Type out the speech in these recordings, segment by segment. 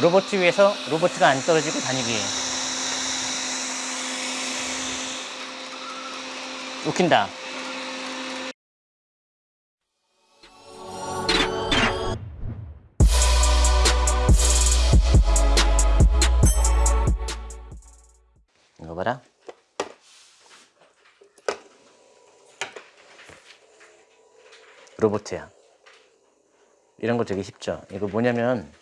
로봇 위에서 로봇가 안 떨어지고 다니기. 웃긴다. 이거 봐라. 로봇이야. 이런 거 되게 쉽죠. 이거 뭐냐면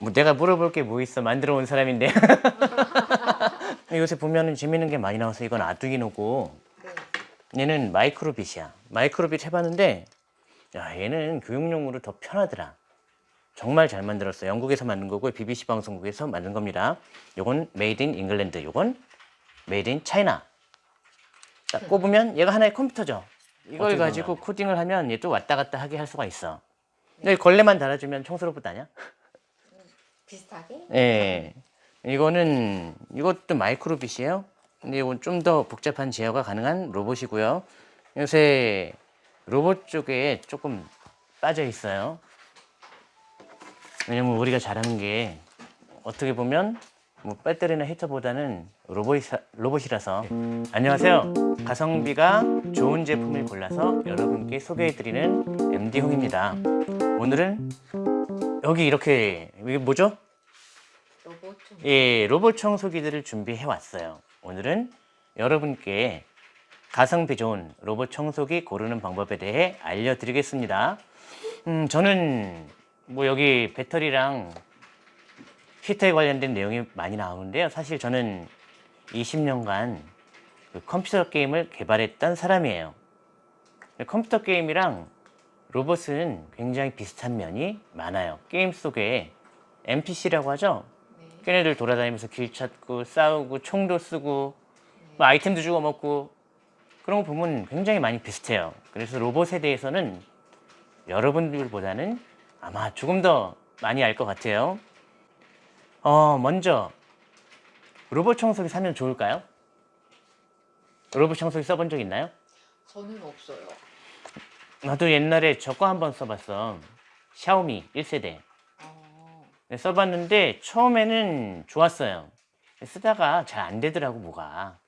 뭐 내가 물어볼 게 뭐 있어 만들어 온 사람인데 요새 보면은 재밌는 게 많이 나와서 이건 아두이노고 네. 얘는 마이크로빗이야. 마이크로빗 해봤는데 야 얘는 교육용으로 더 편하더라. 정말 잘 만들었어. 영국에서 만든 거고 BBC 방송국에서 만든 겁니다. 요건 Made in England, 요건 Made in China. 딱 꼽으면 얘가 하나의 컴퓨터죠. 이걸 가지고 코딩을 하면 얘 또 왔다 갔다 하게 할 수가 있어. 근데 걸레만 달아주면 청소로봇 아니야? 비슷하게? 예. 이거는 이것도 마이크로빗이에요. 근데 이건 좀 더 복잡한 제어가 가능한 로봇이고요. 요새 로봇 쪽에 조금 빠져 있어요. 왜냐면 우리가 잘하는 게 어떻게 보면 뭐 배터리나 히터보다는 로봇이, 로봇이라서 안녕하세요. 가성비가 좋은 제품을 골라서 여러분께 소개해드리는 MD홍입니다. 오늘은 여기 이렇게 이게 뭐죠? 로봇 좀. 예, 로봇 청소기들을 준비해 왔어요. 오늘은 여러분께 가성비 좋은 로봇 청소기 고르는 방법에 대해 알려드리겠습니다. 음, 저는 뭐 여기 배터리랑 히터에 관련된 내용이 많이 나오는데요. 사실 저는 20년간 그 컴퓨터 게임을 개발했던 사람이에요. 컴퓨터 게임이랑 로봇은 굉장히 비슷한 면이 많아요. 게임 속에 NPC라고 하죠. 네. 걔네들 돌아다니면서 길 찾고 싸우고 총도 쓰고 뭐 아이템도 주고 먹고 그런 거 보면 굉장히 많이 비슷해요. 그래서 로봇에 대해서는 여러분들보다는 아마 조금 더 많이 알 것 같아요. 어, 먼저 로봇 청소기 사면 좋을까요? 로봇 청소기 써본 적 있나요? 저는 없어요. 나도 옛날에 저거 한번 써봤어. 샤오미 1세대. 어, 네, 써봤는데 처음에는 좋았어요. 쓰다가 잘 안 되더라고 뭐가.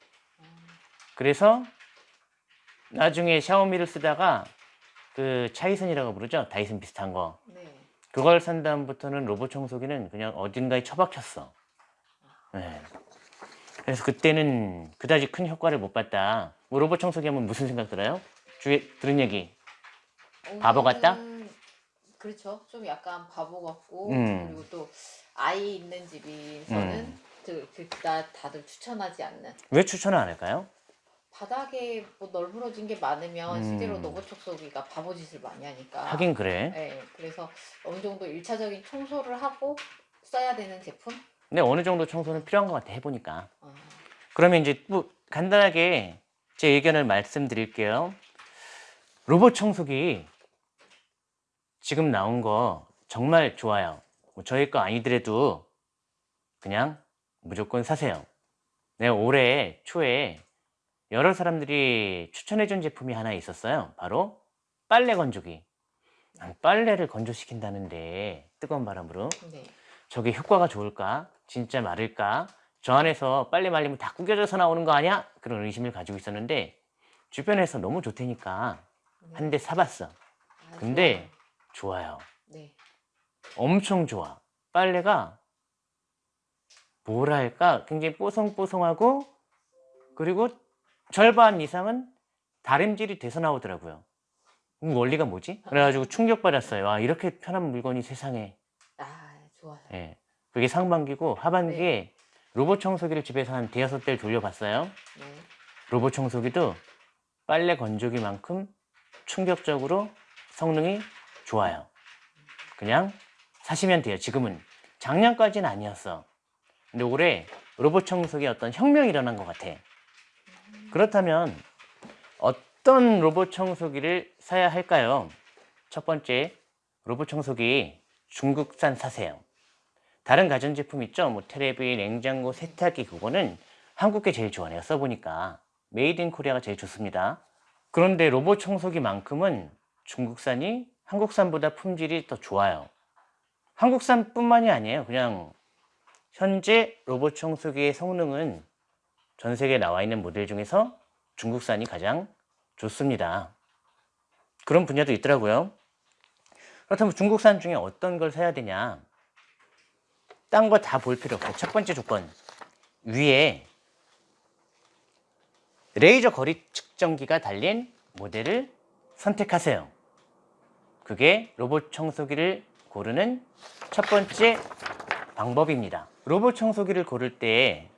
그래서 나중에 샤오미를 쓰다가 그 차이슨이라고 부르죠. 다이슨 비슷한 거. 네. 그걸 산 다음부터는 로봇 청소기는 그냥 어딘가에 처박혔어. 네. 그래서 그때는 그다지 큰 효과를 못 봤다. 뭐 로봇 청소기 하면 무슨 생각 들어요? 주위에 들은 얘기. 바보 같다? 음, 그렇죠. 좀 약간 바보 같고 음. 그리고 또 아이 있는 집에서는 음. 그, 그, 다, 다들 추천하지 않는 왜 추천을 안 할까요? 바닥에 뭐 널브러진 게 많으면 음. 실제로 로봇 청소기가 바보짓을 많이 하니까 하긴 그래. 네, 그래서 어느 정도 일차적인 청소를 하고 써야 되는 제품? 근데 어느 정도 청소는 필요한 것 같아 해보니까. 어, 그러면 이제 뭐 간단하게 제 의견을 말씀드릴게요. 로봇 청소기 지금 나온 거 정말 좋아요. 뭐 저희 거 아니더라도 그냥 무조건 사세요. 내가 올해 초에 여러 사람들이 추천해준 제품이 하나 있었어요. 바로 빨래 건조기. 난 빨래를 건조시킨다는데 뜨거운 바람으로 네. 저게 효과가 좋을까? 진짜 마를까? 저 안에서 빨래 말리면 다 구겨져서 나오는 거 아니야? 그런 의심을 가지고 있었는데 주변에서 너무 좋다니까 한 대 사봤어. 아, 근데 좋아요. 네. 엄청 좋아. 빨래가 뭐랄까 굉장히 뽀송뽀송하고 그리고 절반 이상은 다림질이 돼서 나오더라고요. 음, 원리가 뭐지? 그래가지고 충격받았어요. 와 이렇게 편한 물건이 세상에 아, 좋아요. 예. 그게 상반기고 하반기에 로봇 청소기를 집에서 한 대여섯 대를 돌려봤어요. 네. 로봇 청소기도 빨래 건조기만큼 충격적으로 성능이 좋아요. 그냥 사시면 돼요. 지금은. 작년까지는 아니었어. 근데 올해 로봇 청소기 어떤 혁명이 일어난 것 같아. 그렇다면 어떤 로봇 청소기를 사야 할까요? 첫 번째, 로봇 청소기 중국산 사세요. 다른 가전제품 있죠? 뭐 테레비, 냉장고, 세탁기 그거는 한국게 제일 좋아 내가 써보니까 Made in Korea가 제일 좋습니다. 그런데 로봇 청소기만큼은 중국산이 한국산보다 품질이 더 좋아요. 한국산 뿐만이 아니에요. 그냥 현재 로봇 청소기의 성능은 전 세계에 나와 있는 모델 중에서 중국산이 가장 좋습니다. 그런 분야도 있더라고요. 그렇다면 중국산 중에 어떤 걸 사야 되냐? 딴 거 다 볼 필요 없어요. 첫 번째 조건. 위에 레이저 거리 측정기가 달린 모델을 선택하세요. 그게 로봇 청소기를 고르는 첫 번째 방법입니다. 로봇 청소기를 고를 때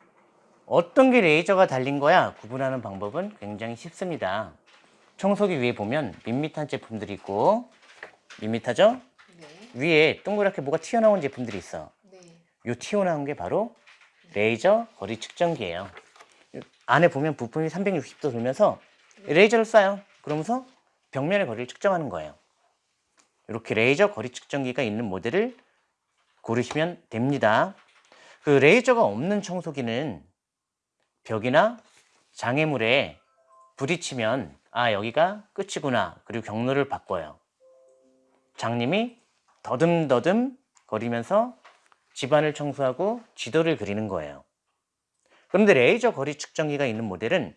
어떤 게 레이저가 달린 거야 구분하는 방법은 굉장히 쉽습니다. 청소기 위에 보면 밋밋한 제품들이 있고 밋밋하죠? 네. 위에 동그랗게 뭐가 튀어나온 제품들이 있어. 네. 요 튀어나온 게 바로 레이저 거리 측정기예요. 안에 보면 부품이 360도 돌면서 레이저를 쏴요. 그러면서 벽면의 거리를 측정하는 거예요. 이렇게 레이저 거리 측정기가 있는 모델을 고르시면 됩니다. 그 레이저가 없는 청소기는 벽이나 장애물에 부딪히면 아 여기가 끝이구나 그리고 경로를 바꿔요. 장님이 더듬더듬 거리면서 집안을 청소하고 지도를 그리는 거예요. 그런데 레이저 거리 측정기가 있는 모델은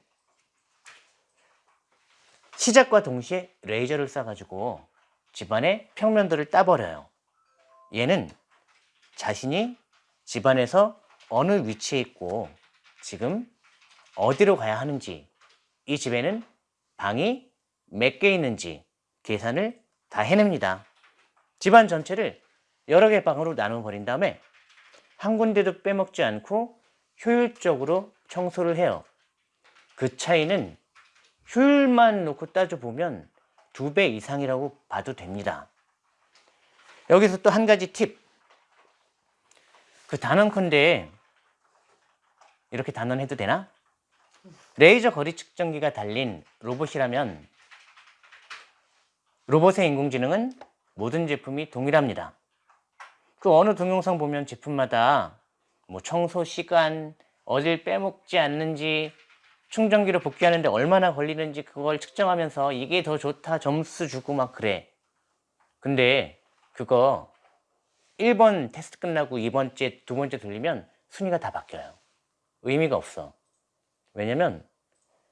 시작과 동시에 레이저를 쏴가지고 집안의 평면도를 따버려요. 얘는 자신이 집안에서 어느 위치에 있고 지금 어디로 가야 하는지 이 집에는 방이 몇 개 있는지 계산을 다 해냅니다. 집안 전체를 여러 개 방으로 나눠 버린 다음에 한 군데도 빼먹지 않고 효율적으로 청소를 해요. 그 차이는 효율만 놓고 따져보면 두 배 이상이라고 봐도 됩니다. 여기서 또 한 가지 팁. 그 단언컨대 이렇게 단언해도 되나? 레이저 거리 측정기가 달린 로봇이라면 로봇의 인공지능은 모든 제품이 동일합니다. 그 어느 동영상 보면 제품마다 뭐 청소 시간, 어딜 빼먹지 않는지, 충전기로 복귀하는데 얼마나 걸리는지 그걸 측정하면서 이게 더 좋다 점수 주고 막 그래. 근데 그거 1번 테스트 끝나고 2번째, 두 번째 돌리면 순위가 다 바뀌어요. 의미가 없어. 왜냐면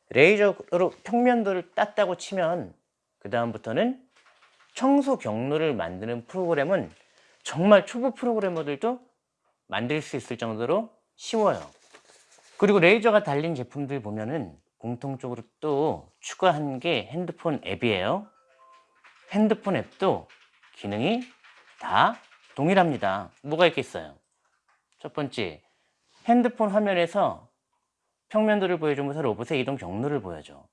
레이저로 평면도를 땄다고 치면 그 다음부터는 청소 경로를 만드는 프로그램은 정말 초보 프로그래머들도 만들 수 있을 정도로 쉬워요. 그리고 레이저가 달린 제품들 보면은 공통적으로 또 추가한 게 핸드폰 앱이에요. 핸드폰 앱도 기능이 다 동일합니다. 뭐가 있겠어요? 첫 번째, 핸드폰 화면에서 평면도를 보여주면서 로봇의 이동 경로를 보여줘.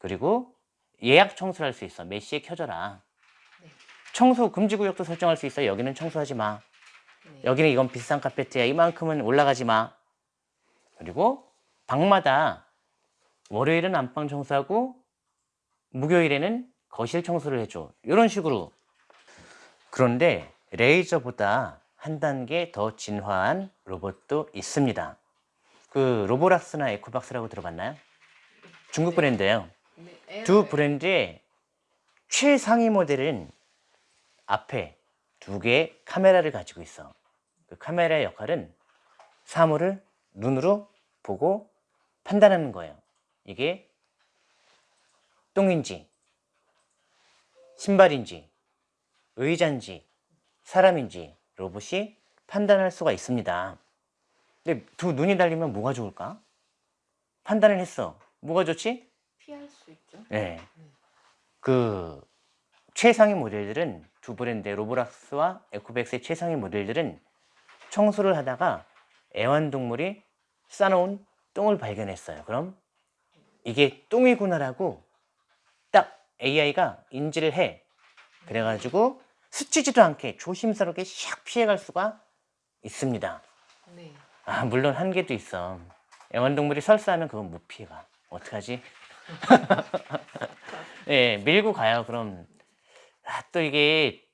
그리고 예약 청소를 할 수 있어. 몇 시에 켜져라. 네. 청소 금지 구역도 설정할 수 있어. 여기는 청소하지 마. 네. 여기는 이건 비싼 카페트야. 이만큼은 올라가지 마. 그리고 방마다 월요일은 안방 청소하고 목요일에는 거실 청소를 해줘. 이런 식으로. 그런데 레이저보다 한 단계 더 진화한 로봇도 있습니다. 그 로보락스나 에코박스라고 들어봤나요? 중국 네. 브랜드예요. 네. 두 브랜드의 최상위 모델은 앞에 두 개의 카메라를 가지고 있어. 그 카메라의 역할은 사물을 눈으로 보고 판단하는 거예요. 이게 똥인지, 신발인지, 의자인지, 사람인지 로봇이 판단할 수가 있습니다. 근데 두 눈이 달리면 뭐가 좋을까? 판단을 했어. 뭐가 좋지? 피할 수 있죠. 네. 그 최상위 모델들은 두 브랜드의 로보락스와 에코백스의 최상위 모델들은 청소를 하다가 애완동물이 싸놓은 똥을 발견했어요. 그럼 이게 똥이구나라고 딱 AI가 인지를 해. 그래가지고 스치지도 않게 조심스럽게 샥 피해갈 수가 있습니다. 네. 아, 물론 한계도 있어. 애완동물이 설사하면 그건 못 피해가. 어떡하지? 예, 밀고 가요. 그럼 아, 또 이게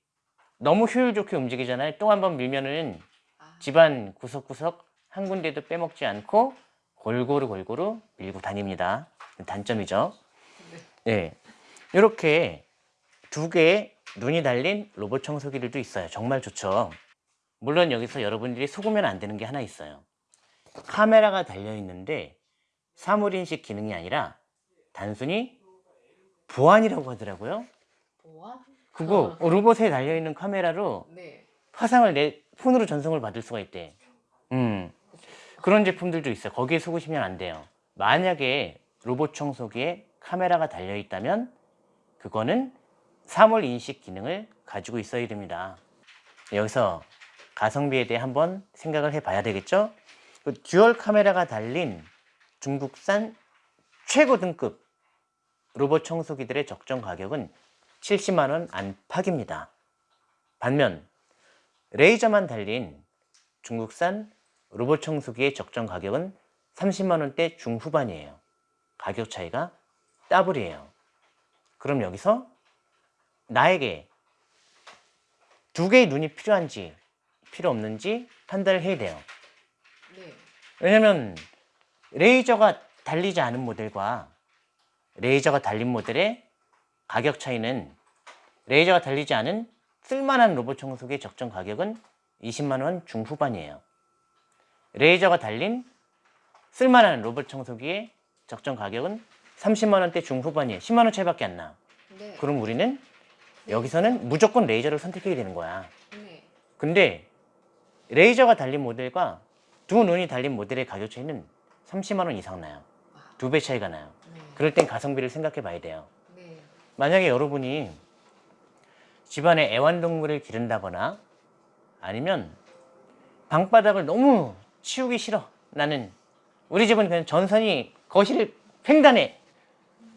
너무 효율 좋게 움직이잖아요. 똥 한번 밀면은 아, 집안 구석구석 한 군데도 빼먹지 않고 골고루 골고루 밀고 다닙니다. 단점이죠. 네. 예. 이렇게 두 개의 눈이 달린 로봇 청소기들도 있어요. 정말 좋죠. 물론 여기서 여러분들이 속으면 안 되는 게 하나 있어요. 카메라가 달려 있는데 사물인식 기능이 아니라 단순히 보안이라고 하더라고요. 보안? 그거 로봇에 달려 있는 카메라로 네. 화상을 내 폰으로 전송을 받을 수가 있대. 음. 그런 제품들도 있어요. 거기에 속으시면 안 돼요. 만약에 로봇 청소기에 카메라가 달려 있다면 그거는 사물 인식 기능을 가지고 있어야 됩니다. 여기서 가성비에 대해 한번 생각을 해 봐야 되겠죠? 그 듀얼 카메라가 달린 중국산 최고 등급 로봇 청소기들의 적정 가격은 70만 원 안팎입니다. 반면 레이저만 달린 중국산 로봇 청소기의 적정 가격은 30만 원대 중후반이에요. 가격 차이가 더블이에요. 그럼 여기서 나에게 두 개의 눈이 필요한지 필요 없는지 판단을 해야 돼요. 네. 왜냐면 레이저가 달리지 않은 모델과 레이저가 달린 모델의 가격 차이는 레이저가 달리지 않은 쓸만한 로봇 청소기의 적정 가격은 20만 원 중후반이에요. 레이저가 달린 쓸만한 로봇 청소기의 적정 가격은 30만 원대 중후반이에요. 10만 원 차이밖에 안 나. 네. 그럼 우리는 여기서는 무조건 레이저를 선택해야 되는 거야. 네. 근데 레이저가 달린 모델과 두 눈이 달린 모델의 가격 차이는 30만 원 이상 나요. 두 배 차이가 나요. 네. 그럴 땐 가성비를 생각해 봐야 돼요. 네. 만약에 여러분이 집안에 애완동물을 기른다거나 아니면 방바닥을 너무 치우기 싫어. 나는 우리 집은 그냥 전선이 거실을 횡단해.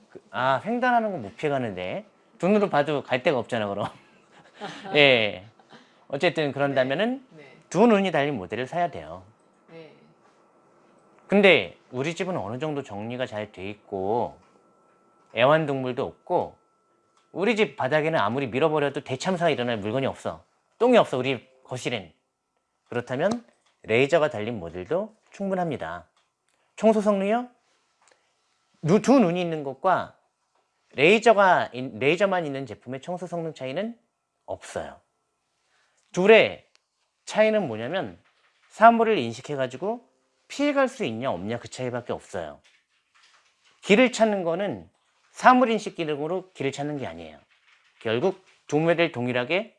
그- 아 횡단하는 건 못 피해가는데 눈으로 봐도 갈 데가 없잖아 그럼. 예. 어쨌든 그런다면은 네. 두 눈이 달린 모델을 사야 돼요. 네. 근데 우리 집은 어느 정도 정리가 잘 돼 있고 애완동물도 없고 우리 집 바닥에는 아무리 밀어버려도 대참사가 일어날 물건이 없어 똥이 없어 우리 거실엔 그렇다면 레이저가 달린 모델도 충분합니다 청소 성능이요? 누- 두 눈이 있는 것과 레이저가 인- 레이저만 있는 제품의 청소 성능 차이는 없어요 둘의 차이는 뭐냐면 사물을 인식해 가지고 피해갈 수 있냐 없냐 그 차이밖에 없어요. 길을 찾는 거는 사물인식 기능으로 길을 찾는 게 아니에요. 결국 두 모델 동일하게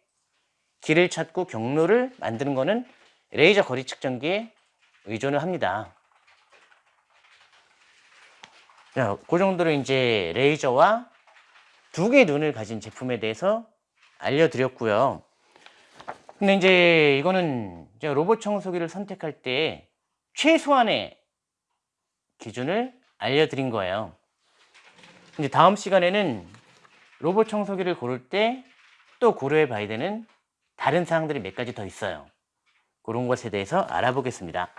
길을 찾고 경로를 만드는 거는 레이저 거리 측정기에 의존을 합니다. 자, 그 정도로 이제 레이저와 두 개의 눈을 가진 제품에 대해서 알려드렸고요. 근데 이제 이거는 이제 로봇 청소기를 선택할 때 최소한의 기준을 알려드린 거예요. 이제 다음 시간에는 로봇 청소기를 고를 때 또 고려해 봐야 되는 다른 사항들이 몇 가지 더 있어요. 그런 것에 대해서 알아보겠습니다.